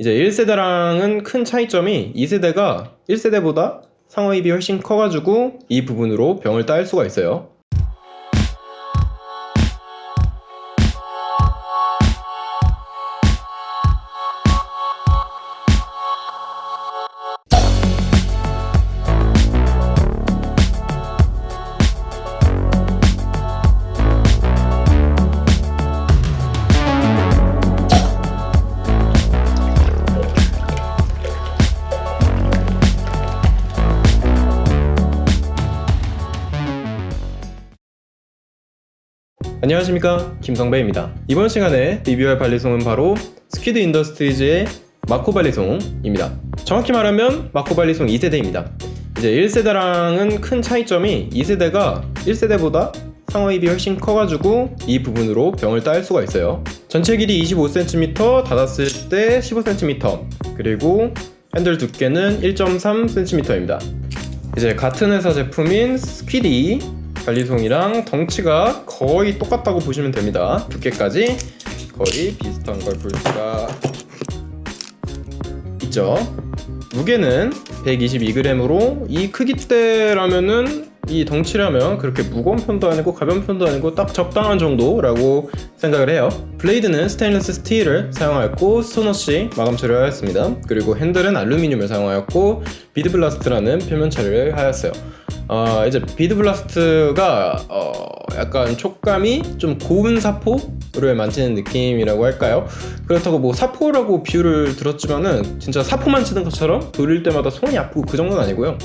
이제 1세대랑은 큰 차이점이 2세대가 1세대보다 상어입이 훨씬 커가지고 이 부분으로 병을 따일 수가 있어요. 안녕하십니까? 김성배입니다. 이번 시간에 리뷰할 발리송은 바로 스퀴드 인더스트리즈의 마코 발리송입니다. 정확히 말하면 마코 발리송 2세대입니다. 이제 1세대랑은 큰 차이점이 2세대가 1세대보다 상어입이 훨씬 커가지고 이 부분으로 병을 딸 수가 있어요. 전체 길이 25cm 닫았을 때 15cm 그리고 핸들 두께는 1.3cm입니다. 이제 같은 회사 제품인 스퀴디 발리송이랑 덩치가 거의 똑같다고 보시면 됩니다. 두께까지 거의 비슷한 걸 볼 수가 있죠. 무게는 122g으로 이 크기대라면은 이 덩치라면 그렇게 무거운 편도 아니고 가벼운 편도 아니고 딱 적당한 정도라고 생각을 해요. blade는 스테인리스 스틸을 사용하였고 stonewash 마감 처리하였습니다. 그리고 핸들은 알루미늄을 사용하였고 bead blast라는 표면 처리를 하였어요. 어, 이제 bead blast가 어, 약간 촉감이 좀 고운 사포를 만지는 느낌이라고 할까요? 그렇다고 뭐 사포라고 비유를 들었지만은 진짜 사포 만지는 것처럼 돌릴 때마다 손이 아프고 그 정도는 아니고요.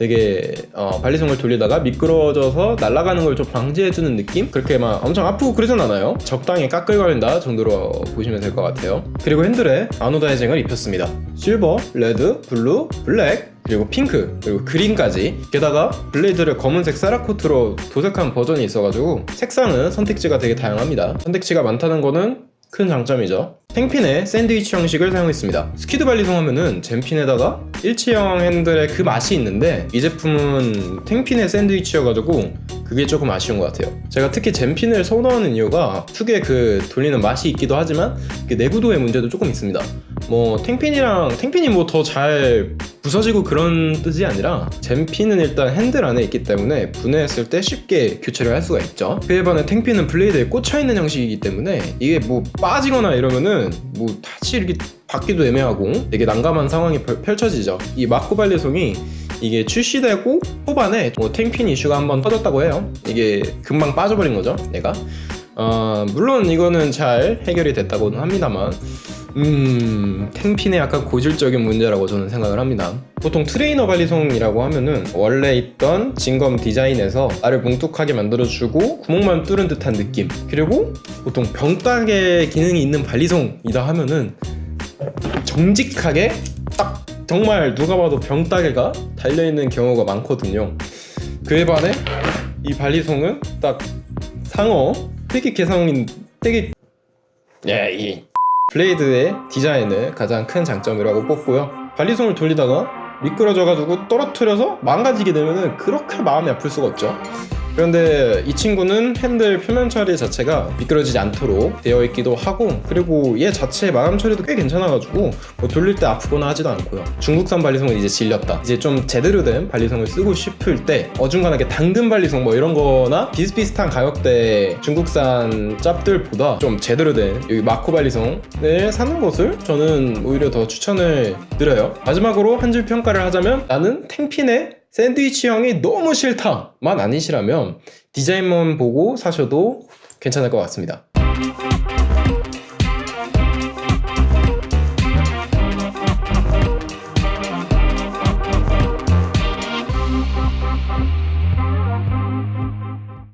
되게 어, 발리송을 돌리다가 미끄러져서 날아가는 걸 좀 방지해주는 느낌? 그렇게 막 엄청 아프고 그러진 않아요. 적당히 까끌거린다 정도로 보시면 될 것 같아요. 그리고 핸들에 anodizing을 입혔습니다. 실버, 레드, 블루, 블랙 그리고 핑크 그리고 그린까지. 게다가 blade를 검은색 세라코트로 도색한 버전이 있어가지고 색상은 선택지가 되게 다양합니다. 선택지가 많다는 거는 큰 장점이죠. tang pin의 샌드위치 형식을 사용했습니다. 스퀴드 발리송 하면은 zen pin에다가 일체형 핸들의 그 맛이 있는데 이 제품은 tang pin의 샌드위치여가지고 그게 조금 아쉬운 것 같아요. 제가 특히 zen pin을 선호하는 이유가 특유의 그 돌리는 맛이 있기도 하지만 내구도의 문제도 조금 있습니다. 뭐 탱핀이랑 탱핀이 뭐 더 잘 부서지고 그런 뜻이 아니라 젠핀은 일단 핸들 안에 있기 때문에 분해했을 때 쉽게 교체를 할 수가 있죠. 그에 반해 탱핀은 블레이드에 꽂혀있는 형식이기 때문에 이게 뭐 빠지거나 이러면은 뭐 다시 이렇게 받기도 애매하고 되게 난감한 상황이 펼- 펼쳐지죠. 이 마코 발리송이 이게 출시되고 후반에 뭐 탱핀 이슈가 한번 터졌다고 해요. 이게 금방 빠져버린 거죠 얘가. 어, 물론 이거는 잘 해결이 됐다고는 합니다만 음... tang pin의 약간 고질적인 문제라고 저는 생각을 합니다. 보통 트레이너 발리송이라고 하면은 원래 있던 진검 디자인에서 날을 뭉툭하게 만들어주고 구멍만 뚫은 듯한 느낌. 그리고 보통 병따개 기능이 있는 발리송이다 하면은 정직하게 딱 정말 누가 봐도 병따개가 달려있는 경우가 많거든요. 그에 반해 이 발리송은 딱 상어 되게 개성인 되게 얘 이 블레이드의 디자인을 가장 큰 장점이라고 뽑고요. 발리송을 돌리다가 미끄러져가지고 떨어뜨려서 망가지게 되면은 그렇게 마음이 아플 수가 없죠 그런데 이 친구는 핸들 표면 처리 자체가 미끄러지지 않도록 되어 있기도 하고 그리고 얘 자체 마감 처리도 꽤 괜찮아가지고 뭐 돌릴 때 아프거나 하지도 않고요. 중국산 발리송은 이제 질렸다. 이제 좀 제대로 된 발리송을 쓰고 싶을 때 어중간하게 당근 발리송 뭐 이런 거나 비슷비슷한 가격대 중국산 짭들보다 좀 제대로 된 여기 마코 발리송을 사는 것을 저는 오히려 더 추천을 드려요. 마지막으로 한 줄 평가를 하자면 나는 탱핀의 샌드위치형이 너무 싫다만 아니시라면 디자인만 보고 사셔도 괜찮을 것 같습니다